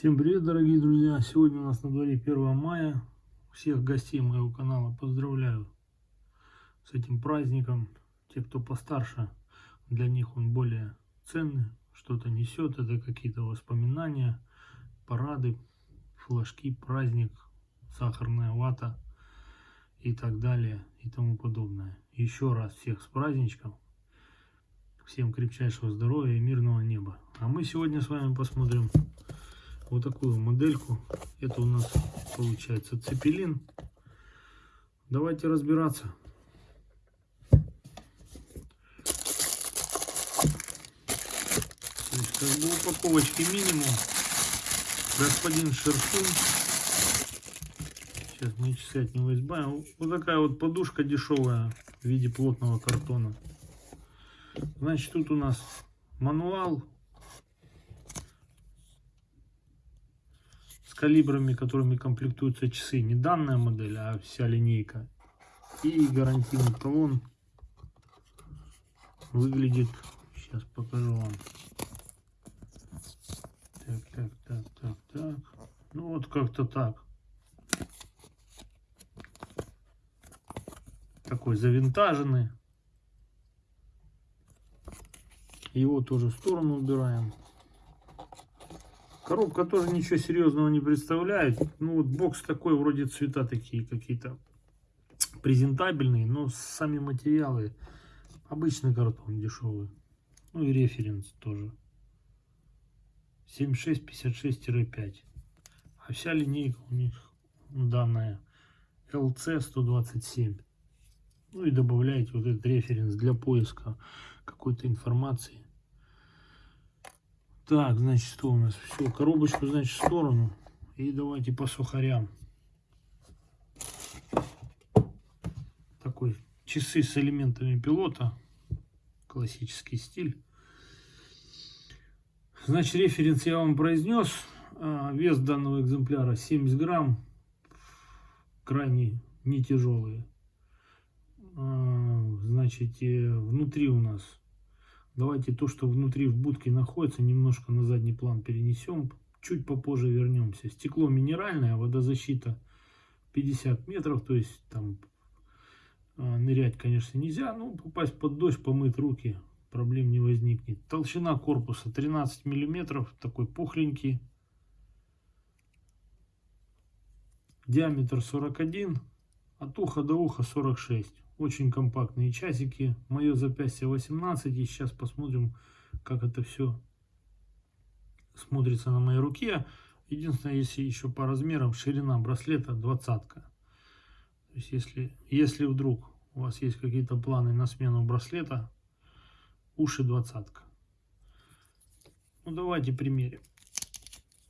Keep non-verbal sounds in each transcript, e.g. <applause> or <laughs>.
Всем привет, дорогие друзья! Сегодня у нас на дворе 1 мая. Всех гостей моего канала поздравляю с этим праздником. Те, кто постарше, для них он более ценный, что-то несет. Это какие-то воспоминания, парады, флажки, праздник, сахарная вата и так далее и тому подобное. Еще раз всех с праздничком. Всем крепчайшего здоровья и мирного неба. А мы сегодня с вами посмотрим вот такую модельку. Это у нас получается цепелин. Давайте разбираться. Есть, как бы упаковочки минимум. Господин Шершун. Сейчас мы часы от него избавим. Вот такая вот подушка дешевая в виде плотного картона. Значит, тут у нас мануал калибрами, которыми комплектуются часы. Не данная модель, а вся линейка. И гарантийный талон выглядит, сейчас покажу вам. Так, так, так, так, так. Ну вот как-то так. Такой завинтаженный. Его тоже в сторону убираем. Коробка тоже ничего серьезного не представляет. Ну вот бокс такой, вроде цвета такие какие-то презентабельные, но сами материалы обычный картон дешевый. Ну и референс тоже. 7656-5. А вся линейка у них данная LC127. Ну и добавляете вот этот референс для поиска какой-то информации. Так, значит, что у нас? Все, коробочку, значит, в сторону. И давайте по сухарям. Такой часы с элементами пилота. Классический стиль. Значит, референс я вам произнес. А, вес данного экземпляра 70 грамм. Крайне не тяжелые. А, значит, э, внутри у нас Давайте то, что внутри в будке находится, немножко на задний план перенесем. Чуть попозже вернемся. Стекло минеральное, водозащита 50 метров. То есть там а, нырять, конечно, нельзя. Но попасть под дождь, помыть руки, проблем не возникнет. Толщина корпуса 13 миллиметров. Такой пухленький. Диаметр 41. От уха до уха 46. Очень компактные часики. Мое запястье 18. И сейчас посмотрим, как это все смотрится на моей руке. Единственное, если еще по размерам, ширина браслета 20. То есть, если, если вдруг у вас есть какие-то планы на смену браслета, уши 20. Ну, давайте примерим.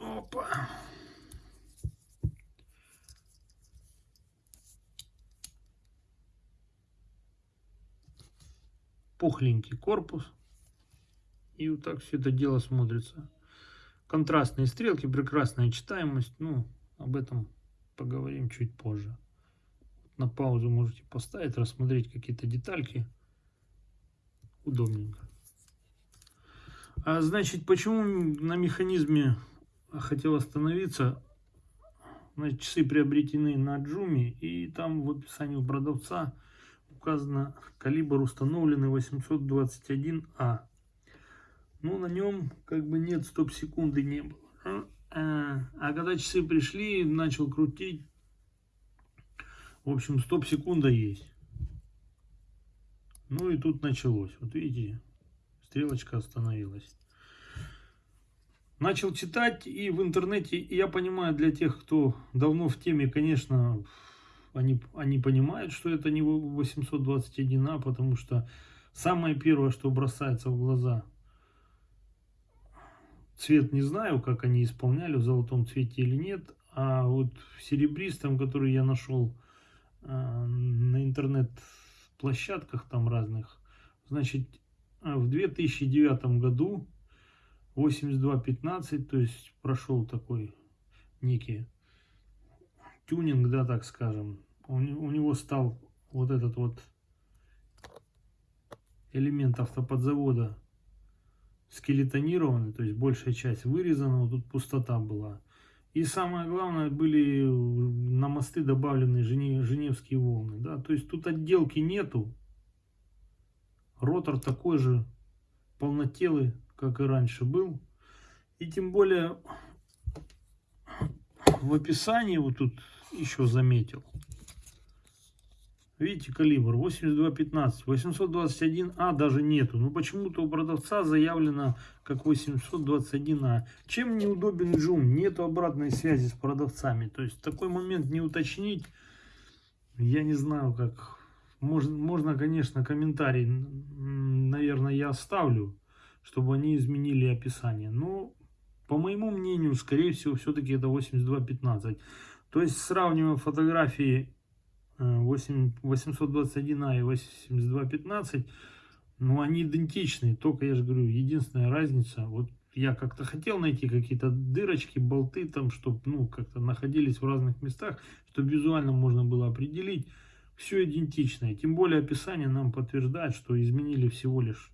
Опа. Пухленький корпус. И вот так все это дело смотрится. Контрастные стрелки, прекрасная читаемость. Ну, об этом поговорим чуть позже. На паузу можете поставить, рассмотреть какие-то детальки. Удобненько. А значит, почему на механизме хотел остановиться? Значит, часы приобретены на Джуми, и там в описании у продавца указано калибр установленный 821А. Но на нем как бы нет стоп-секунды не было. А, а, когда часы пришли, начал крутить. В общем, стоп-секунда есть. Ну и тут началось. Вот видите, стрелочка остановилась. Начал читать и в интернете, я понимаю, для тех, кто давно в теме, конечно, они, они понимают, что это не 821А, потому что самое первое, что бросается в глаза, цвет не знаю, как они исполняли, в золотом цвете или нет, а вот в серебристом, который я нашел э, на интернет-площадках там разных, значит, в 2009 году 82.15, то есть прошел такой некий тюнинг, да, так скажем, у, него стал вот этот вот элемент автоподзавода скелетонированы, то есть большая часть вырезана, вот тут пустота была. И самое главное, были на мосты добавлены женевские волны. Да? То есть тут отделки нету. Ротор такой же полнотелый, как и раньше был. И тем более в описании вот тут еще заметил. Видите, калибр 82.15, 821А даже нету. Но почему-то у продавца заявлено как 821А. Чем неудобен джум? Нету обратной связи с продавцами. То есть такой момент не уточнить, я не знаю как. Можно, можно конечно, комментарий, наверное, я оставлю, чтобы они изменили описание. Но, по моему мнению, скорее всего, все-таки это 82.15. То есть, сравнивая фотографии 8, 821А и 8215, ну, они идентичны, только, я же говорю, единственная разница, вот я как-то хотел найти какие-то дырочки, болты там, чтобы, ну, как-то находились в разных местах, чтобы визуально можно было определить, все идентичное. Тем более описание нам подтверждает, что изменили всего лишь,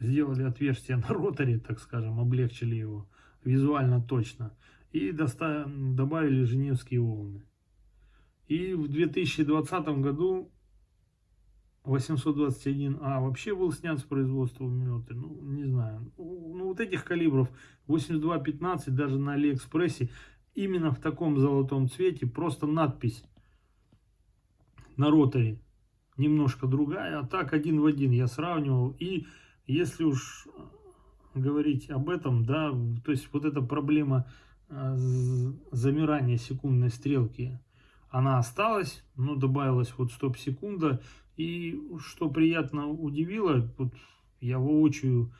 сделали отверстие <laughs> на роторе, так скажем, облегчили его визуально точно, и добавили женевские волны. И в 2020 году 821А вообще был снят с производства минуты. Ну, не знаю. Ну, вот этих калибров 82.15 даже на Алиэкспрессе именно в таком золотом цвете. Просто надпись на роторе немножко другая. А так один в один я сравнивал. И если уж говорить об этом, да, то есть вот эта проблема а, замирания секундной стрелки она осталась, но добавилась вот стоп-секунда. И что приятно удивило, вот я воочию,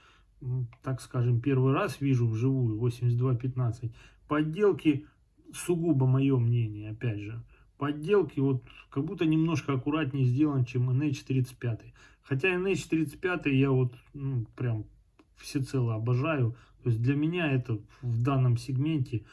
так скажем, первый раз вижу вживую 82.15. Подделки, сугубо мое мнение, опять же, подделки вот как будто немножко аккуратнее сделан, чем NH35. Хотя NH35 я вот ну, прям всецело обожаю. То есть для меня это в данном сегменте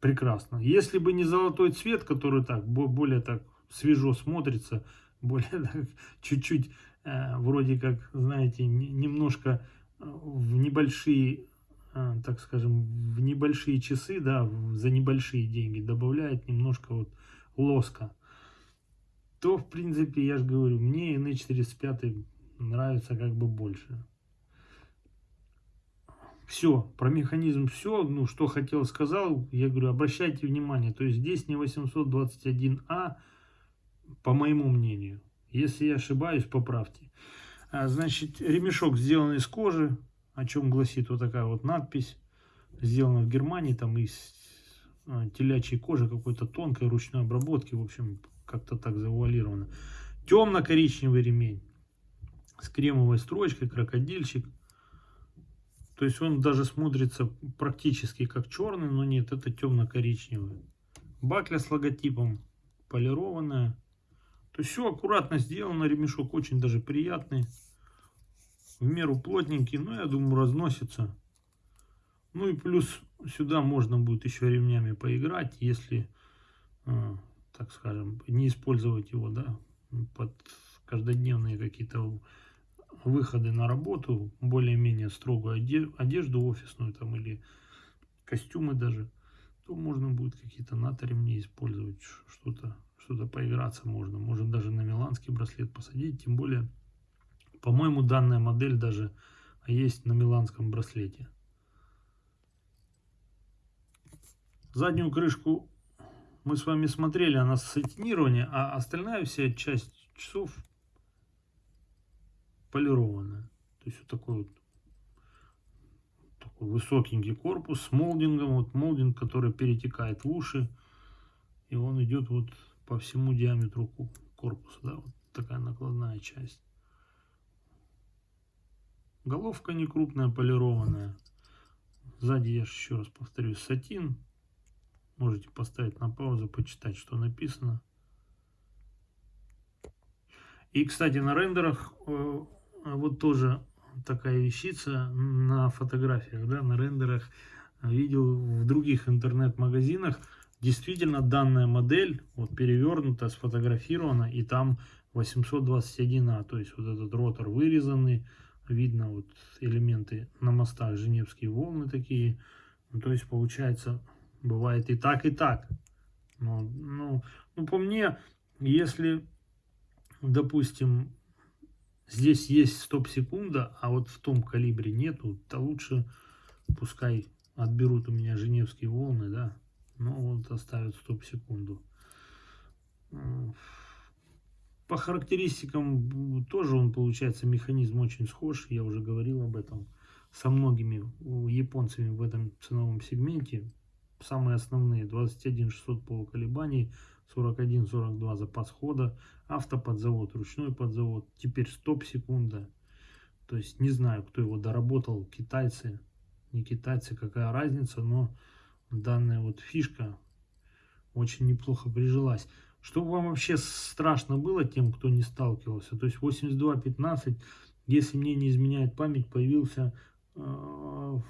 прекрасно. Если бы не золотой цвет, который так более так свежо смотрится, <laughs> более чуть-чуть э, вроде как, знаете, немножко э, в небольшие, так скажем, в небольшие часы, да, за небольшие деньги добавляет немножко вот лоска, то, в принципе, я же говорю, мне NH45 нравится как бы больше. Все, про механизм все, ну, что хотел, сказал. Я говорю, обращайте внимание, то есть здесь не 821А, по моему мнению. Если я ошибаюсь, поправьте. А, значит, ремешок сделан из кожи, о чем гласит вот такая вот надпись. Сделана в Германии, там из а, телячьей кожи, какой-то тонкой ручной обработки, в общем, как-то так завуалировано. Темно-коричневый ремень с кремовой строчкой, крокодильчик. То есть он даже смотрится практически как черный, но нет, это темно-коричневый. Бакля с логотипом полированная. То есть все аккуратно сделано, ремешок очень даже приятный. В меру плотненький, но я думаю разносится. Ну и плюс сюда можно будет еще ремнями поиграть, если, э, так скажем, не использовать его, да, под каждодневные какие-то выходы на работу, более-менее строгую одежду офисную там или костюмы даже, то можно будет какие-то НАТО ремни использовать, что-то что-то поиграться можно. Можно даже на миланский браслет посадить, тем более, по-моему, данная модель даже есть на миланском браслете. Заднюю крышку мы с вами смотрели, она сатинирование, а остальная вся часть часов полированная. То есть вот такой вот такой высокенький корпус с молдингом. Вот молдинг, который перетекает в уши. И он идет вот по всему диаметру корпуса. Да, вот такая накладная часть. Головка не крупная, полированная. Сзади, я еще раз повторюсь, сатин. Можете поставить на паузу, почитать, что написано. И, кстати, на рендерах э, вот тоже такая вещица на фотографиях, да, на рендерах. Видел в других интернет-магазинах. Действительно, данная модель вот перевернута, сфотографирована, и там 821А, то есть вот этот ротор вырезанный, видно вот элементы на мостах, женевские волны такие. Ну, то есть получается, бывает и так, и так. Но, ну, ну, по мне, если, допустим, здесь есть стоп-секунда, а вот в том калибре нету, то лучше пускай отберут у меня женевские волны, да, но вот оставят стоп-секунду. По характеристикам тоже он получается механизм очень схож, я уже говорил об этом со многими японцами в этом ценовом сегменте. Самые основные 21 600 полуколебаний, 41-42 запас хода, автоподзавод, ручной подзавод, теперь стоп-секунда. То есть не знаю, кто его доработал, китайцы, не китайцы, какая разница, но данная вот фишка очень неплохо прижилась. Что вам вообще страшно было тем, кто не сталкивался? То есть 82.15, если мне не изменяет память, появился э, в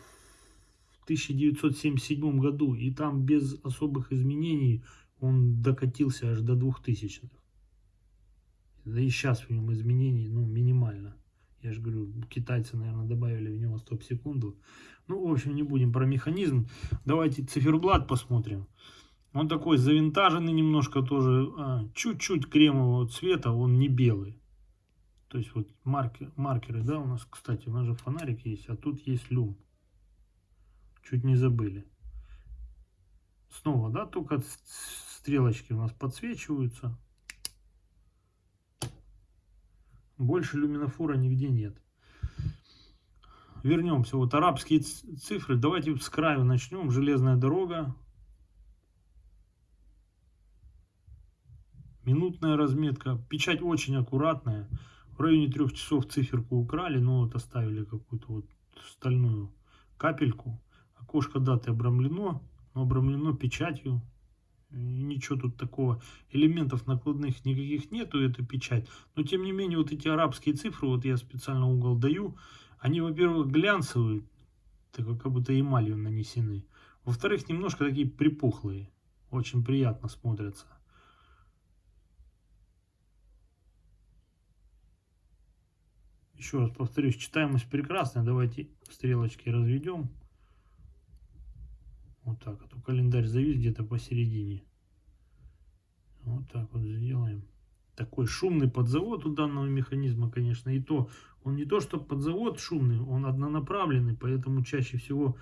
1977 году. И там без особых изменений он докатился аж до 2000-х. Да и сейчас в нем изменений ну, минимально. Я же говорю, китайцы, наверное, добавили в него стоп-секунду. Ну, в общем, не будем про механизм. Давайте циферблат посмотрим. Он такой завинтаженный немножко тоже, а, чуть-чуть кремового цвета, он не белый. То есть вот маркер, маркеры, да, у нас, кстати, у нас же фонарик есть, а тут есть люм. Чуть не забыли. Снова, да, только стрелочки у нас подсвечиваются. Больше люминофора нигде нет. Вернемся. Вот арабские цифры. Давайте с краю начнем. Железная дорога. Минутная разметка. Печать очень аккуратная. В районе трех часов циферку украли, но вот оставили какую-то вот стальную капельку. Окошко даты обрамлено, но обрамлено печатью. И ничего тут такого, элементов накладных никаких нету, это печать. Но тем не менее, вот эти арабские цифры, вот я специально угол даю, они, во-первых, глянцевые, так как будто эмалью нанесены. Во-вторых, немножко такие припухлые, очень приятно смотрятся. Еще раз повторюсь, читаемость прекрасная. Давайте стрелочки разведем. Вот так. А то календарь завис где-то посередине. Вот так вот сделаем. Такой шумный подзавод у данного механизма, конечно. И то, он не то, что подзавод шумный, он однонаправленный. Поэтому чаще всего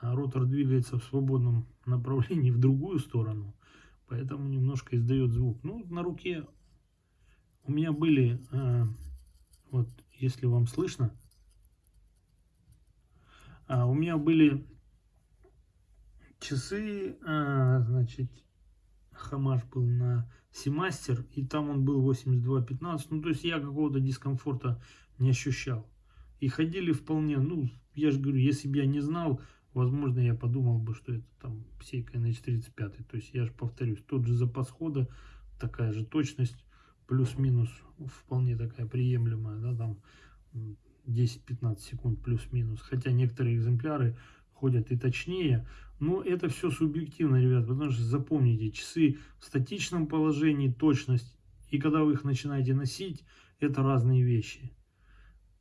а, ротор двигается в свободном направлении в другую сторону. Поэтому немножко издает звук. Ну, на руке у меня были а, вот если вам слышно. А, у меня были часы, а, значит, Хамаш был на Семастер, и там он был 82.15, ну, то есть я какого-то дискомфорта не ощущал. И ходили вполне, ну, я же говорю, если бы я не знал, возможно, я подумал бы, что это там сейка NH35, то есть я же повторюсь, тот же запас хода, такая же точность, плюс-минус вполне такая приемлемая, да, там 10-15 секунд плюс-минус, хотя некоторые экземпляры ходят и точнее, но это все субъективно, ребят, потому что запомните, часы в статичном положении, точность, и когда вы их начинаете носить, это разные вещи.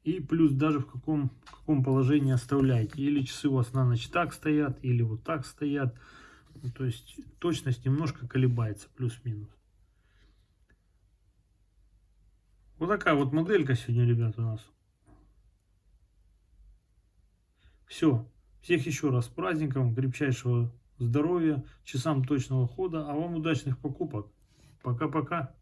И плюс даже в каком, в каком положении оставляете. Или часы у вас на ночь так стоят, или вот так стоят. Ну, то есть точность немножко колебается, плюс-минус. Вот такая вот моделька сегодня, ребят, у нас. Все. Всех еще раз с праздником, крепчайшего здоровья, часам точного хода, а вам удачных покупок. Пока-пока.